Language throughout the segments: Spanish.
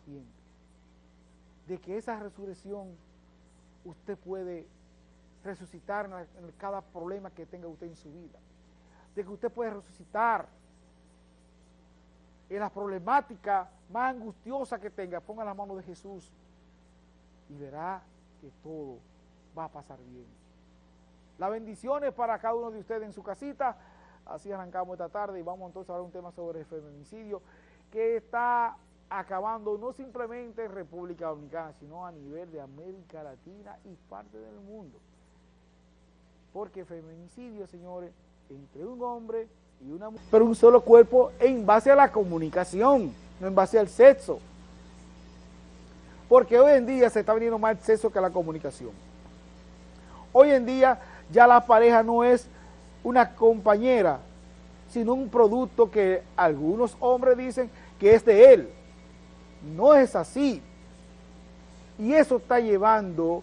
tiempo de que esa resurrección usted puede resucitar en, cada problema que tenga usted en su vida, de que usted puede resucitar en la problemática más angustiosa que tenga, ponga la mano de Jesús y verá que todo va a pasar bien. Las bendiciones para cada uno de ustedes en su casita. Así arrancamos esta tarde y vamos entonces a hablar un tema sobre el feminicidio que está acabando no simplemente en República Dominicana, sino a nivel de América Latina y parte del mundo. Porque feminicidio, señores, entre un hombre y una mujer, pero un solo cuerpo en base a la comunicación, no en base al sexo. Porque hoy en día se está viniendo más el sexo que la comunicación. Hoy en día ya la pareja no es una compañera, sino un producto que algunos hombres dicen que es de él. No es así. Y eso está llevando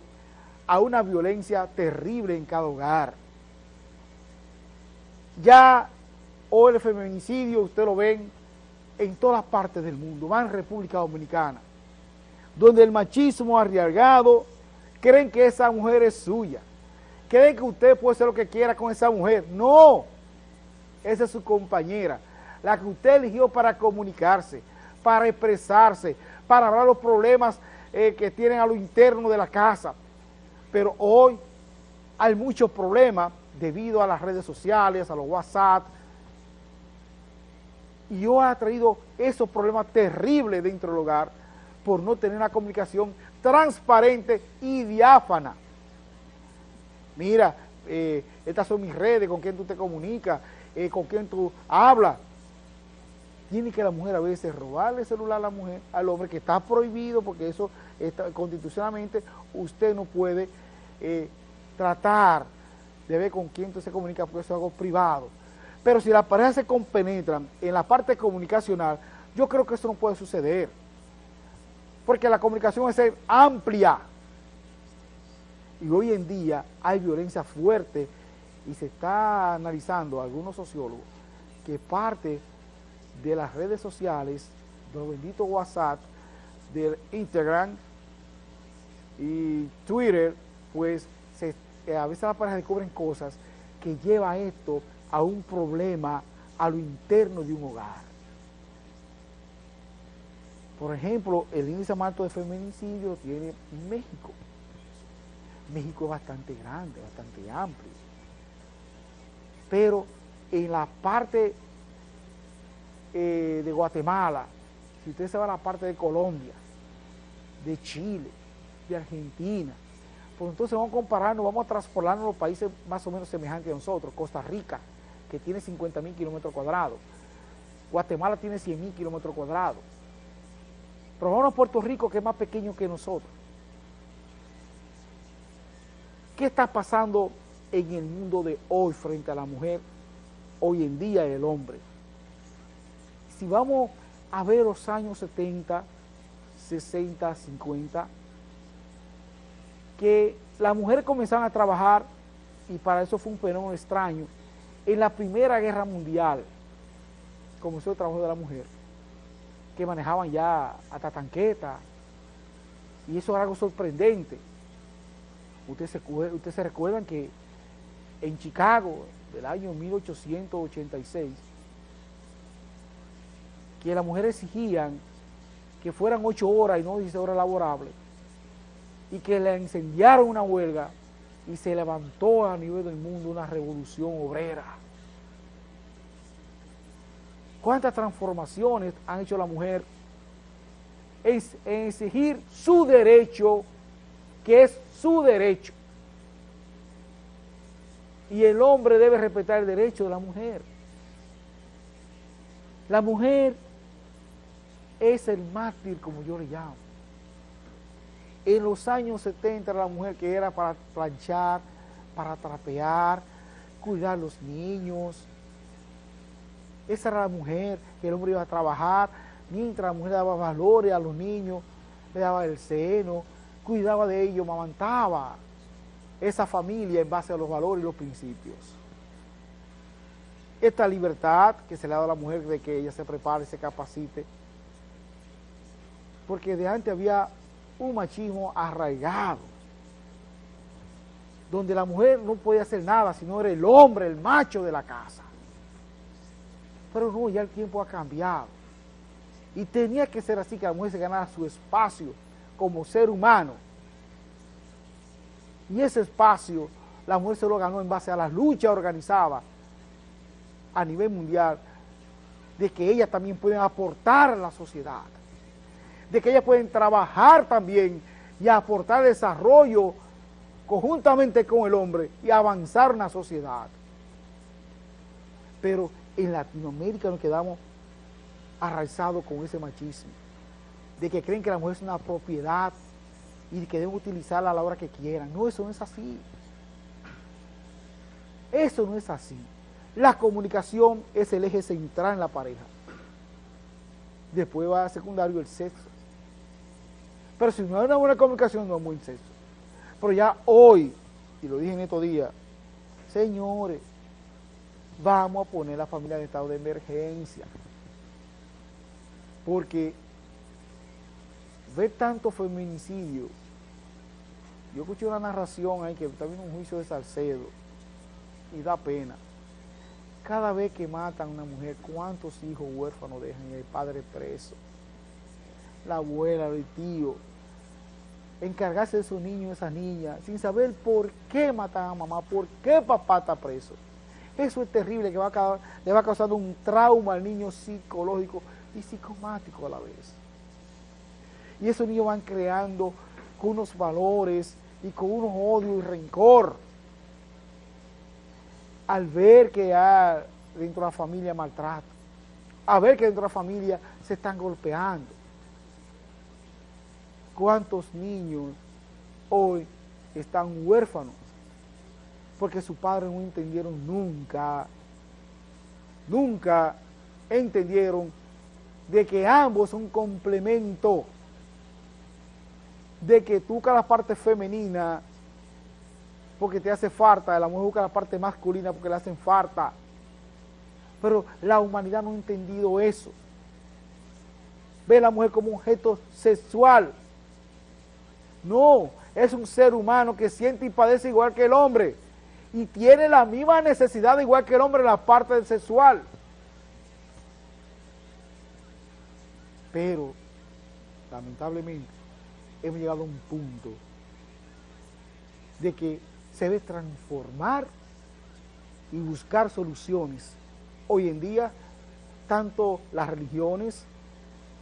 a una violencia terrible en cada hogar. Ya hoy el feminicidio, usted lo ven en todas partes del mundo, va en República Dominicana, donde el machismo arriesgado creen que esa mujer es suya, creen que usted puede hacer lo que quiera con esa mujer. No, esa es su compañera, la que usted eligió para comunicarse, para expresarse, para hablar los problemas eh, que tienen a lo interno de la casa. Pero hoy hay muchos problemas debido a las redes sociales, a los WhatsApp, y hoy ha traído esos problemas terribles dentro del hogar por no tener una comunicación transparente y diáfana. Mira, eh, estas son mis redes, con quién tú te comunicas, eh, con quién tú hablas tiene que la mujer a veces robarle el celular a la mujer, al hombre, que está prohibido porque eso está, constitucionalmente usted no puede eh, tratar de ver con quién se comunica porque eso es algo privado. Pero si las parejas se compenetran en la parte comunicacional, yo creo que eso no puede suceder. Porque la comunicación es amplia. Y hoy en día hay violencia fuerte y se está analizando algunos sociólogos que parte de las redes sociales, de los benditos WhatsApp, del Instagram y Twitter, pues eh, a veces las parejas descubren cosas que lleva esto a un problema a lo interno de un hogar. Por ejemplo, el índice más alto de feminicidio tiene México. México es bastante grande, bastante amplio. Pero en la parte eh, de Guatemala, si usted se va a la parte de Colombia, de Chile, de Argentina, pues entonces vamos a compararnos, vamos a transportarnos a los países más o menos semejantes a nosotros, Costa Rica, que tiene 50 mil kilómetros cuadrados, Guatemala tiene 100 mil kilómetros cuadrados, pero vamos a Puerto Rico que es más pequeño que nosotros. ¿Qué está pasando en el mundo de hoy frente a la mujer? Hoy en día el hombre si vamos a ver los años 70, 60, 50, que las mujeres comenzaron a trabajar, y para eso fue un fenómeno extraño, en la Primera Guerra Mundial comenzó el trabajo de la mujer, que manejaban ya hasta tanqueta, y eso era algo sorprendente. Ustedes se, ustedes se recuerdan que en Chicago, del año 1886, que las mujeres exigían que fueran ocho horas y no 16 horas laborables, y que le incendiaron una huelga y se levantó a nivel del mundo una revolución obrera. ¿Cuántas transformaciones han hecho la mujer en, en exigir su derecho, que es su derecho? Y el hombre debe respetar el derecho de la mujer. La mujer es el mártir, como yo le llamo. En los años 70 la mujer que era para planchar, para trapear, cuidar a los niños. Esa era la mujer que el hombre iba a trabajar, mientras la mujer daba valores a los niños, le daba el seno, cuidaba de ellos, mamantaba esa familia en base a los valores y los principios. Esta libertad que se le ha dado a la mujer de que ella se prepare, se capacite, porque de antes había un machismo arraigado, donde la mujer no podía hacer nada, sino era el hombre, el macho de la casa. Pero no, ya el tiempo ha cambiado. Y tenía que ser así, que la mujer se ganara su espacio como ser humano. Y ese espacio la mujer se lo ganó en base a las luchas organizadas a nivel mundial, de que ellas también pueden aportar a la sociedad, de que ellas pueden trabajar también y aportar desarrollo conjuntamente con el hombre y avanzar en la sociedad. Pero en Latinoamérica nos quedamos arraizados con ese machismo, de que creen que la mujer es una propiedad y que deben utilizarla a la hora que quieran. No, eso no es así. Eso no es así. La comunicación es el eje central en la pareja. Después va secundario el sexo. Pero si no hay una buena comunicación, no hay buen sexo. Pero ya hoy, y lo dije en estos días, señores, vamos a poner la familia en estado de emergencia. Porque ver tanto feminicidio, yo escuché una narración ahí que también un juicio de Salcedo, y da pena. Cada vez que matan a una mujer, ¿cuántos hijos huérfanos dejan y el padre preso? La abuela, el tío, encargarse de su niño esa niña, sin saber por qué matan a mamá, por qué papá está preso. Eso es terrible, que va a, le va causando un trauma al niño psicológico y psicomático a la vez. Y esos niños van creando con unos valores y con unos odios y rencor al ver que hay dentro de la familia maltrato, a ver que dentro de la familia se están golpeando. ¿Cuántos niños hoy están huérfanos? Porque sus padres no entendieron nunca, nunca entendieron de que ambos son complemento, de que tú cada parte femenina porque te hace falta, la mujer busca la parte masculina porque le hacen falta. Pero la humanidad no ha entendido eso. Ve a la mujer como un objeto sexual. No, es un ser humano que siente y padece igual que el hombre. Y tiene la misma necesidad igual que el hombre en la parte sexual. Pero, lamentablemente, hemos llegado a un punto de que se debe transformar y buscar soluciones. Hoy en día, tanto las religiones,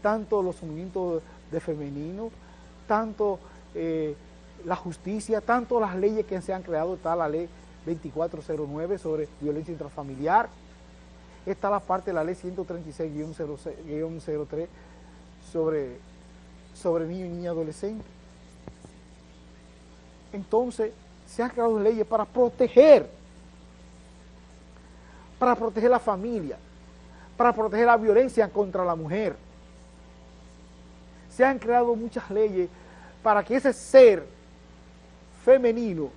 tanto los movimientos de femenino, tanto eh, la justicia, tanto las leyes que se han creado, está la ley 2409 sobre violencia intrafamiliar, está la parte de la ley 136-03 sobre, sobre niño y niña adolescente. Entonces, se han creado leyes para proteger, para proteger la familia, para proteger la violencia contra la mujer. Se han creado muchas leyes para que ese ser femenino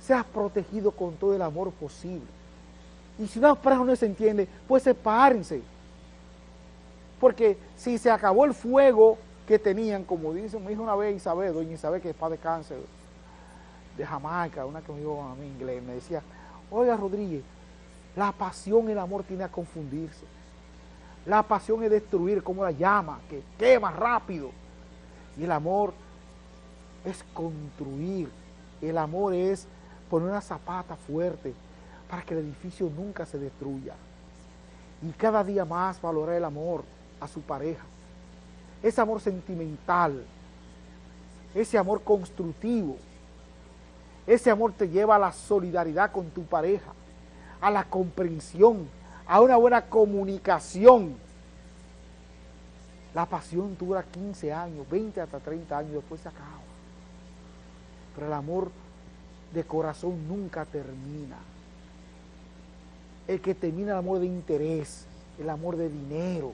sea protegido con todo el amor posible. Y si una pareja no se entiende, pues sepárense. Porque si se acabó el fuego que tenían, como dice, me dijo una vez Isabel, doña Isabel, que es padre de cáncer, de Jamaica, una que me dijo a mí inglés, me decía, oiga Rodríguez, la pasión y el amor tiene a confundirse. La pasión es destruir como la llama, que quema rápido. Y el amor es construir. El amor es poner una zapata fuerte para que el edificio nunca se destruya. Y cada día más valorar el amor a su pareja. Ese amor sentimental, ese amor constructivo, ese amor te lleva a la solidaridad con tu pareja, a la comprensión, a una buena comunicación. La pasión dura 15 años, 20 hasta 30 años, después se acaba. Pero el amor de corazón nunca termina. El que termina el amor de interés, el amor de dinero.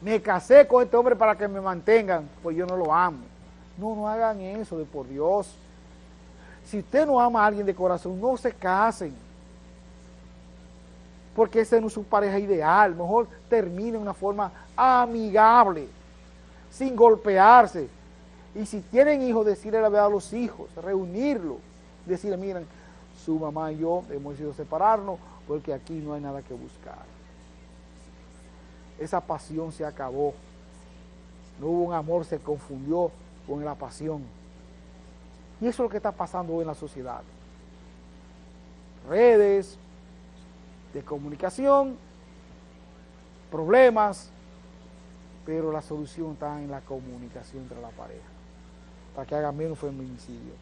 Me casé con este hombre para que me mantengan, pues yo no lo amo. No, no hagan eso, de por Dios. Si usted no ama a alguien de corazón, no se casen. Porque esa no es su pareja ideal. Mejor termine de una forma amigable. sin golpearse. Y si tienen hijos, decirle la verdad a los hijos, reunirlos, decirle, miren, su mamá y yo hemos decidido separarnos porque aquí no hay nada que buscar. Esa pasión se acabó. No hubo un amor, se confundió con la pasión. Y eso es lo que está pasando hoy en la sociedad. Redes de comunicación, problemas, pero la solución está en la comunicación entre la pareja, para que haga menos feminicidio.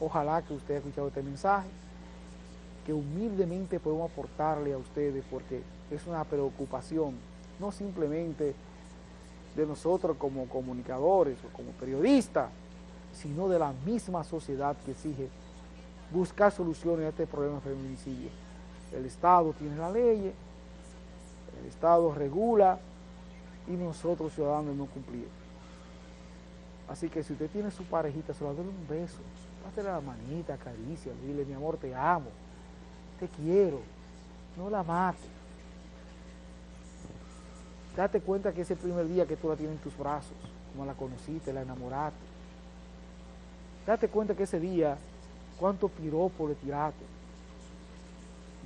Ojalá que usted haya escuchado este mensaje, que humildemente podemos aportarle a ustedes, porque es una preocupación, no simplemente de nosotros como comunicadores o como periodistas, sino de la misma sociedad que exige buscar soluciones a este problema de feminicidio. El Estado tiene la ley, el Estado regula y nosotros ciudadanos no cumplimos. Así que si usted tiene su parejita, se va a darle un beso, dale la manita, caricia, dile mi amor, te amo, te quiero, no la mate. Date cuenta que ese primer día que tú la tienes en tus brazos, como la conociste, la enamoraste. Date cuenta que ese día, cuánto piropo le tiraste,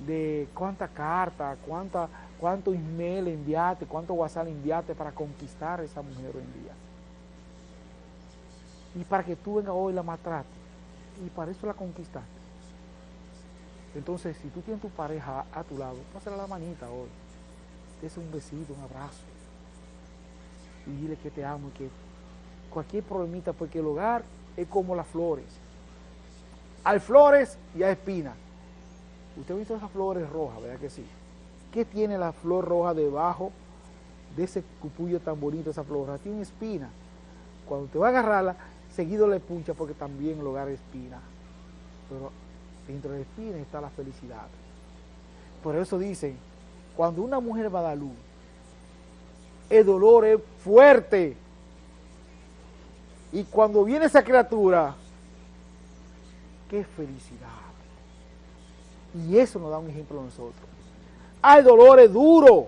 de cuánta carta, cuánta, cuánto email enviaste, cuánto WhatsApp enviaste para conquistar a esa mujer hoy en día. Y para que tú venga hoy la maltrates. Y para eso la conquistaste. Entonces, si tú tienes tu pareja a tu lado, pásale la manita hoy. Dese un besito, un abrazo. Y dile que te amo y que cualquier problemita, porque el hogar es como las flores. Hay flores y hay espinas. Usted ha visto esas flores rojas, ¿verdad que sí? ¿Qué tiene la flor roja debajo de ese cupullo tan bonito, esa flor roja? Tiene espina. Cuando te va a agarrarla, seguido le puncha porque también el hogar es espina. Pero dentro de la espina está la felicidad. Por eso dicen, cuando una mujer va a dar luz, el dolor es fuerte. Y cuando viene esa criatura, qué felicidad. Y eso nos da un ejemplo a nosotros. Hay dolores duros,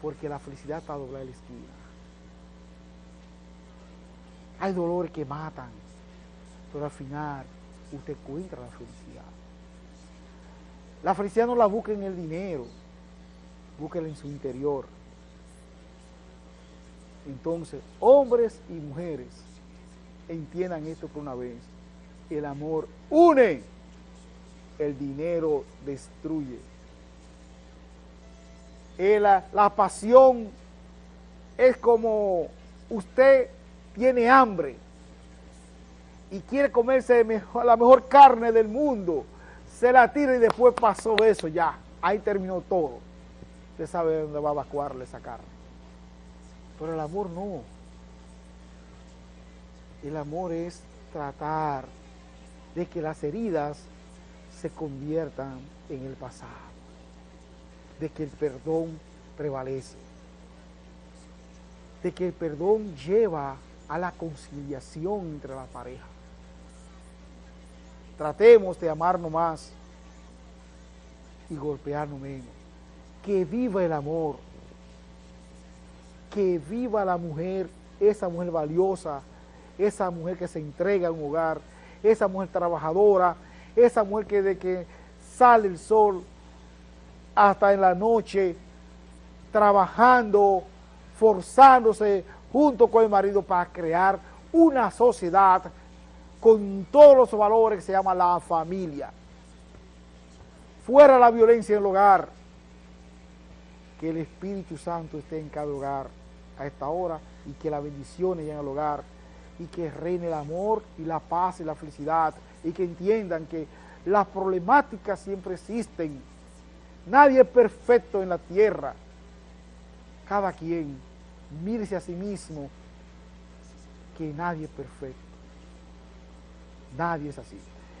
porque la felicidad está a doblar la esquina. Hay dolores que matan, pero al final usted encuentra la felicidad. La felicidad no la busca en el dinero, búsquela en su interior. Entonces, hombres y mujeres, entiendan esto por una vez. El amor une, el dinero destruye. La, la pasión es como usted tiene hambre y quiere comerse la mejor carne del mundo, se la tira y después pasó eso ya, ahí terminó todo. Usted sabe dónde va a evacuarle esa carne. Pero el amor no. El amor es tratar de que las heridas se conviertan en el pasado, de que el perdón prevalece, de que el perdón lleva a la conciliación entre la pareja. Tratemos de amarnos más y golpearnos menos. Que viva el amor que viva la mujer, esa mujer valiosa, esa mujer que se entrega a un hogar, esa mujer trabajadora, esa mujer que de que sale el sol hasta en la noche, trabajando, forzándose junto con el marido para crear una sociedad con todos los valores que se llama la familia. Fuera la violencia en el hogar, que el Espíritu Santo esté en cada hogar a esta hora y que la bendición lleguen al hogar y que reine el amor y la paz y la felicidad y que entiendan que las problemáticas siempre existen. Nadie es perfecto en la tierra. Cada quien mírese a sí mismo que nadie es perfecto. Nadie es así.